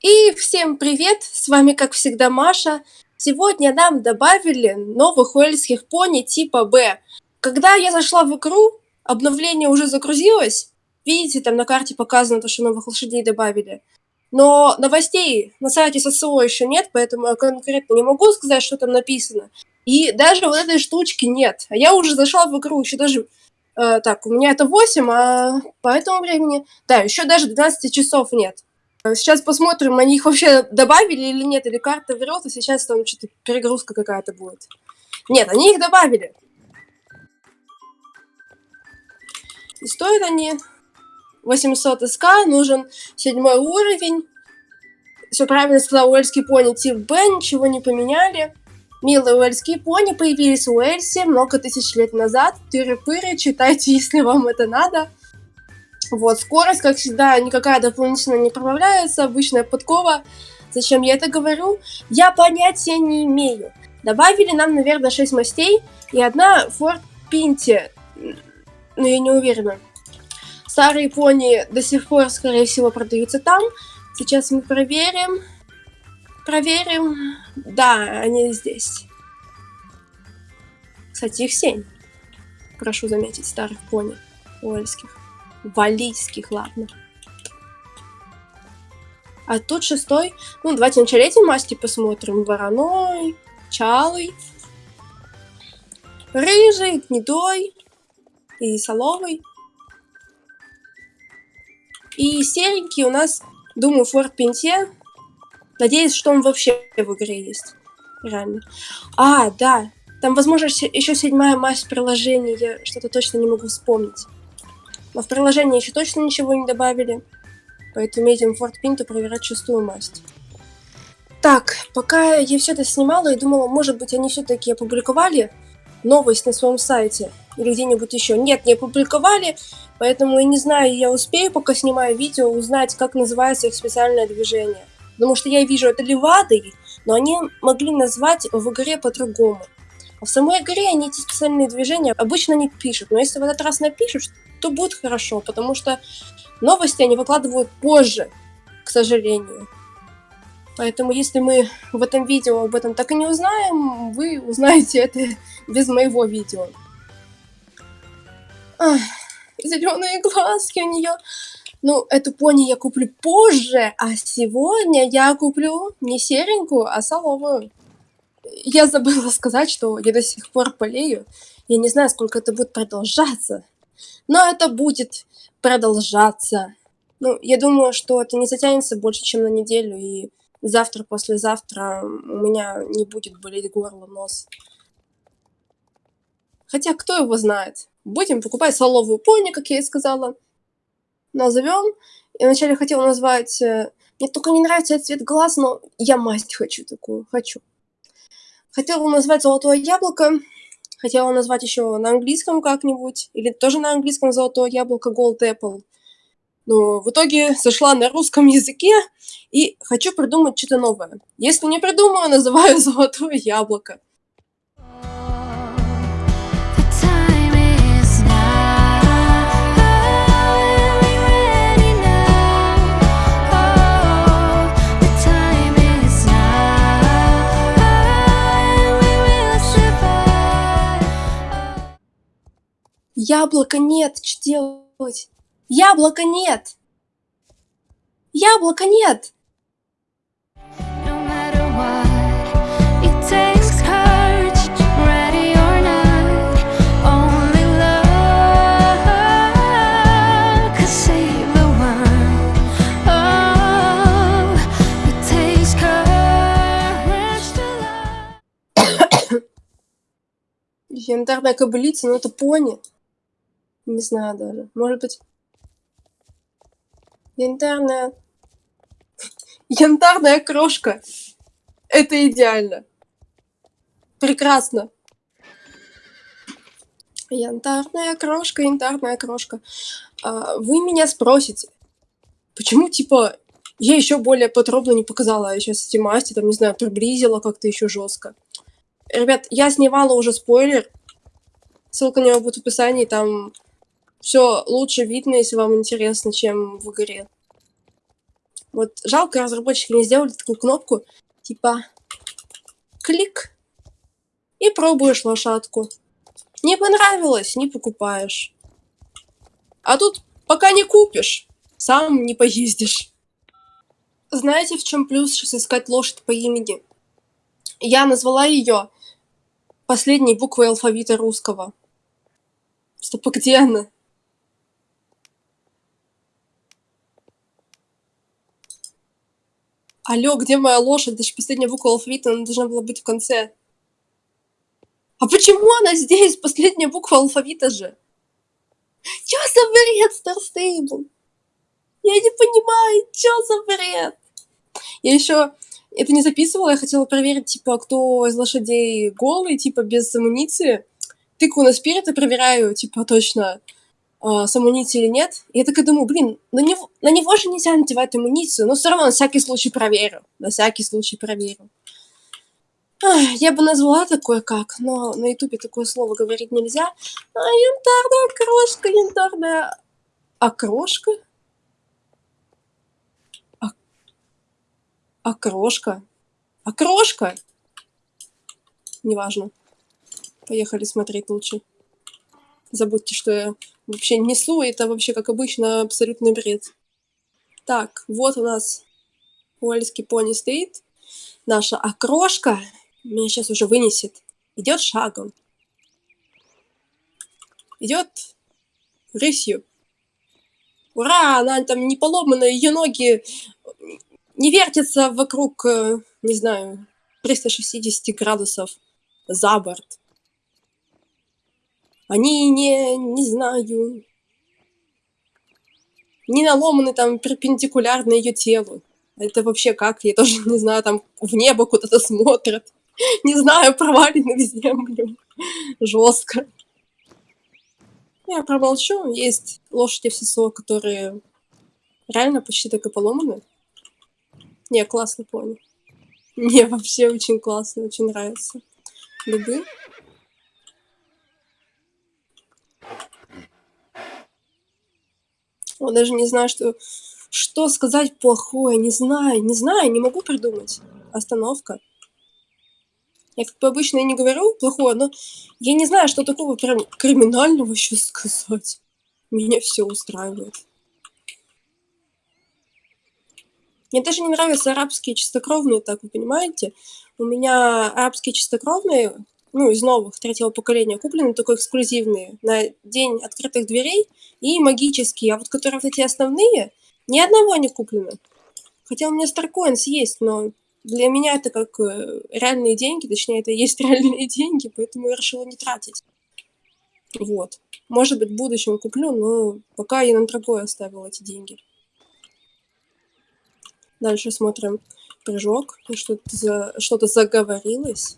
И всем привет! С вами, как всегда, Маша. Сегодня нам добавили новых уэльских пони типа Б. Когда я зашла в игру, обновление уже загрузилось. Видите, там на карте показано, то, что новых лошадей добавили. Но новостей на сайте ССО еще нет, поэтому я конкретно не могу сказать, что там написано. И даже вот этой штучки нет. А я уже зашла в игру, еще даже... Э, так, у меня это 8, а по этому времени... Да, еще даже 12 часов нет. Сейчас посмотрим, они их вообще добавили или нет, или карта врет, и сейчас там что-то перегрузка какая-то будет. Нет, они их добавили. И стоят они 800 СК, нужен седьмой уровень. Все правильно сказал Уэльский пони тип Б, ничего не поменяли. Милые уэльские пони появились в Уэльсе много тысяч лет назад. Тыры-пыры, читайте, если вам это надо. Вот, скорость, как всегда, никакая дополнительно не прибавляется, обычная подкова. Зачем я это говорю? Я понятия не имею. Добавили нам, наверное, 6 мастей и одна Ford Pinty. Но я не уверена. Старые пони до сих пор, скорее всего, продаются там. Сейчас мы проверим. Проверим. Да, они здесь. Кстати, их 7. Прошу заметить, старых пони уэльских. Валийских, ладно. А тут шестой. Ну, давайте вначале эти масти посмотрим. Вороной, чалый, рыжий, гнедой и соловый. И серенький у нас, думаю, Форт Пенте. Надеюсь, что он вообще в игре есть. Реально. А, да. Там, возможно, еще седьмая масть приложения. Я что-то точно не могу вспомнить. Но в приложении еще точно ничего не добавили. Поэтому едем в Fort Pinto проверять шестую масть. Так, пока я все это снимала и думала, может быть, они все-таки опубликовали новость на своем сайте или где-нибудь еще. Нет, не опубликовали, поэтому я не знаю, я успею, пока снимаю видео, узнать, как называется их специальное движение. Потому что я вижу это левадой, но они могли назвать в игре по-другому. В самой игре они эти специальные движения обычно не пишут, но если в этот раз напишут, то будет хорошо, потому что новости они выкладывают позже, к сожалению. Поэтому если мы в этом видео об этом так и не узнаем, вы узнаете это без моего видео. зеленые глазки у нее. Ну, эту пони я куплю позже, а сегодня я куплю не серенькую, а соловую. Я забыла сказать, что я до сих пор болею. Я не знаю, сколько это будет продолжаться. Но это будет продолжаться. Ну, я думаю, что это не затянется больше, чем на неделю, и завтра, послезавтра у меня не будет болеть горло, нос. Хотя, кто его знает. Будем покупать соловую пони, как я и сказала. Назовем. Я вначале хотела назвать... Э, мне только не нравится цвет глаз, но я масть хочу такую, хочу. Хотела назвать золотое яблоко, Хотела назвать еще на английском как-нибудь, или тоже на английском «Золотое яблоко» Gold Apple. Но в итоге сошла на русском языке и хочу придумать что-то новое. Если не придумаю, называю «Золотое яблоко». Яблока нет, что делать? Яблока нет! Яблока нет! Янтарная кобылица, но это пони. Не знаю даже. Может быть... Янтарная... Янтарная крошка. Это идеально. Прекрасно. Янтарная крошка, янтарная крошка. А, вы меня спросите, почему, типа, я еще более подробно не показала я сейчас эти масти, там, не знаю, приблизила как-то еще жестко. Ребят, я снимала уже спойлер. Ссылка на него будет в описании, там все лучше видно, если вам интересно, чем в игре. Вот жалко, разработчики не сделали такую кнопку, типа клик, и пробуешь лошадку. Не понравилось, не покупаешь. А тут пока не купишь, сам не поездишь. Знаете, в чем плюс сейчас искать лошадь по имени? Я назвала ее последней буквой алфавита русского. Стоп, а где она? Алло, где моя лошадь? Это же последняя буква алфавита, она должна была быть в конце. А почему она здесь? Последняя буква алфавита же. Чё за бред, Старстейбл? Я не понимаю, чё за бред? Я еще это не записывала, я хотела проверить, типа, кто из лошадей голый, типа, без амуниции. Тыкаю на спирит и проверяю, типа, точно, э, или нет. И я такая думаю, блин, на него, на него же нельзя надевать амуницию, но все равно на всякий случай проверю. На всякий случай проверю. Ах, я бы назвала такое как, но на ютубе такое слово говорить нельзя. А, янтарная крошка, янтарная... Окрошка? А... Окрошка? Окрошка? Неважно. Поехали смотреть лучше. Забудьте, что я вообще несу, это вообще, как обычно, абсолютный бред. Так, вот у нас уэльский пони стоит. Наша окрошка меня сейчас уже вынесет. Идет шагом. Идет рысью. Ура! Она там не поломана, ее ноги не вертятся вокруг, э, не знаю, 360 градусов за борт. Они не, не знаю, не наломаны там перпендикулярно ее телу. Это вообще как? Я тоже не знаю, там в небо куда-то смотрят. Не знаю, провалены в землю. Жестко. Я промолчу. Есть лошади в ССО, которые реально почти так и поломаны. Не, классно понял. Не, вообще очень классно, очень нравится. Любы. Я даже не знаю, что, что сказать плохое. Не знаю, не знаю, не могу придумать. Остановка. Я как бы обычно и не говорю плохое, но я не знаю, что такого прям криминального еще сказать. Меня все устраивает. Мне даже не нравятся арабские чистокровные, так вы понимаете. У меня арабские чистокровные, ну, из новых, третьего поколения, куплены только эксклюзивные, на день открытых дверей и магические. А вот которые вот эти основные, ни одного не куплено. Хотя у меня Старкоинс есть, но для меня это как э, реальные деньги, точнее, это и есть реальные деньги, поэтому я решила не тратить. Вот. Может быть, в будущем куплю, но пока я на другое оставила эти деньги. Дальше смотрим прыжок. Что-то за... что заговорилось.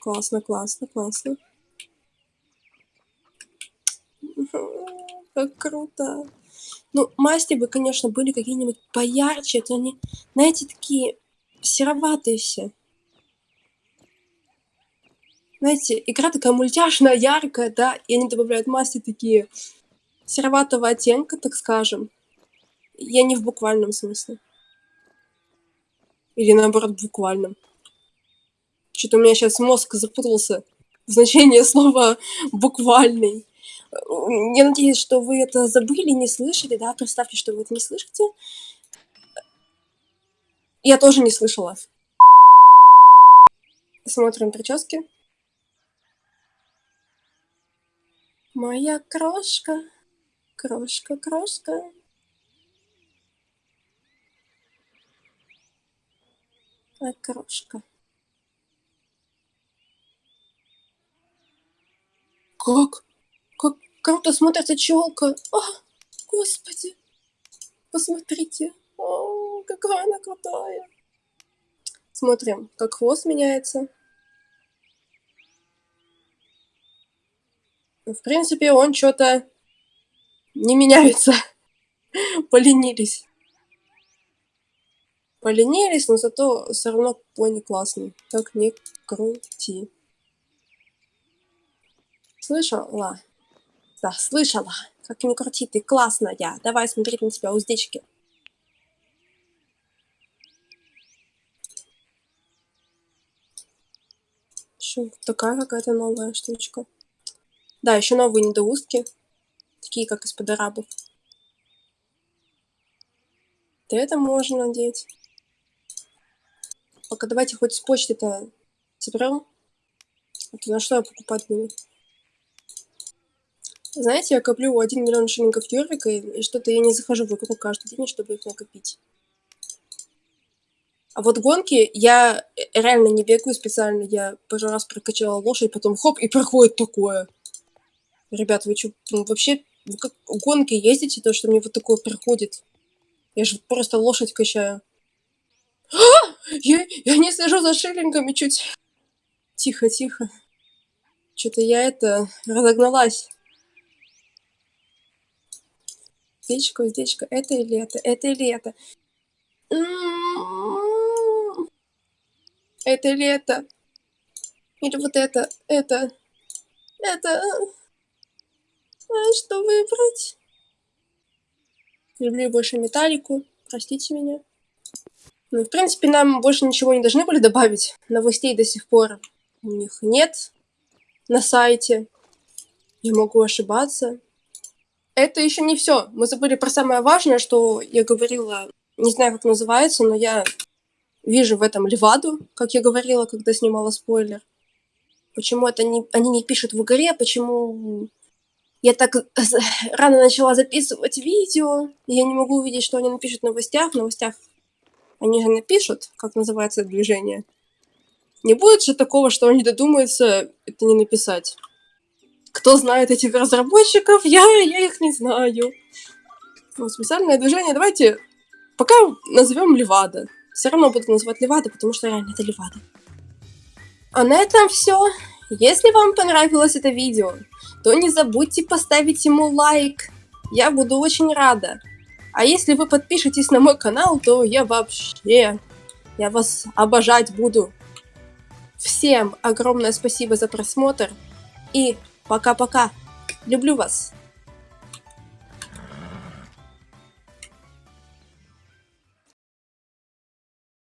Классно, классно, классно. Как круто. Ну, масти бы, конечно, были какие-нибудь поярче, то они, знаете, такие сероватые все. Знаете, игра такая мультяшная, яркая, да, и они добавляют масти такие сероватого оттенка, так скажем. Я не в буквальном смысле. Или наоборот, в буквальном. Что-то у меня сейчас мозг запутался в значении слова «буквальный». Я надеюсь, что вы это забыли, не слышали, да? Представьте, что вы это не слышите. Я тоже не слышала. Смотрим прически. Моя крошка, крошка, крошка. А крошка. Как? Как круто смотрится челка. О, господи. Посмотрите. О, какая она крутая. Смотрим, как хвост меняется. В принципе, он что-то не меняется. Поленились. Поленились, но зато все равно пони классный. Как не крути слышала, да, слышала, как не крути, ты классная, давай смотреть на тебя уздечки. Еще такая какая-то новая штучка. Да, еще новые недоустки, такие как из-под арабов. Да это можно надеть. Пока давайте хоть с почты-то соберем. А то на что я покупать буду? Знаете, я коплю 1 миллион шиллингов Юрика, и, и что-то я не захожу в игру каждый день, чтобы их накопить. А вот гонки я э, реально не бегаю специально. Я пару раз прокачала лошадь, потом хоп, и проходит такое. Ребят, вы что, вообще вы как гонки ездите, то, что мне вот такое приходит? Я же просто лошадь качаю. А! Я, я не слежу за шиллингами чуть. Тихо, тихо. Что-то я это разогналась. Уздечка, уздечка. Это или это? Это или это? Это или это? Или вот это? Это? Это? А что выбрать? Люблю больше металлику. Простите меня. Ну, в принципе, нам больше ничего не должны были добавить. Новостей до сих пор у них нет на сайте. Я могу ошибаться. Это еще не все. Мы забыли про самое важное, что я говорила, не знаю, как называется, но я вижу в этом Леваду, как я говорила, когда снимала спойлер. Почему это не, они не пишут в игре, почему я так рано начала записывать видео, и я не могу увидеть, что они напишут в новостях. В новостях они же напишут, как называется движение. Не будет же такого, что они додумаются это не написать. Кто знает этих разработчиков? Я, я их не знаю. Вот, специальное движение. Давайте пока назовем Левада. Все равно буду называть Левада, потому что реально это Левада. А на этом все. Если вам понравилось это видео, то не забудьте поставить ему лайк. Я буду очень рада. А если вы подпишетесь на мой канал, то я вообще... Я вас обожать буду. Всем огромное спасибо за просмотр. И Пока-пока. Люблю вас.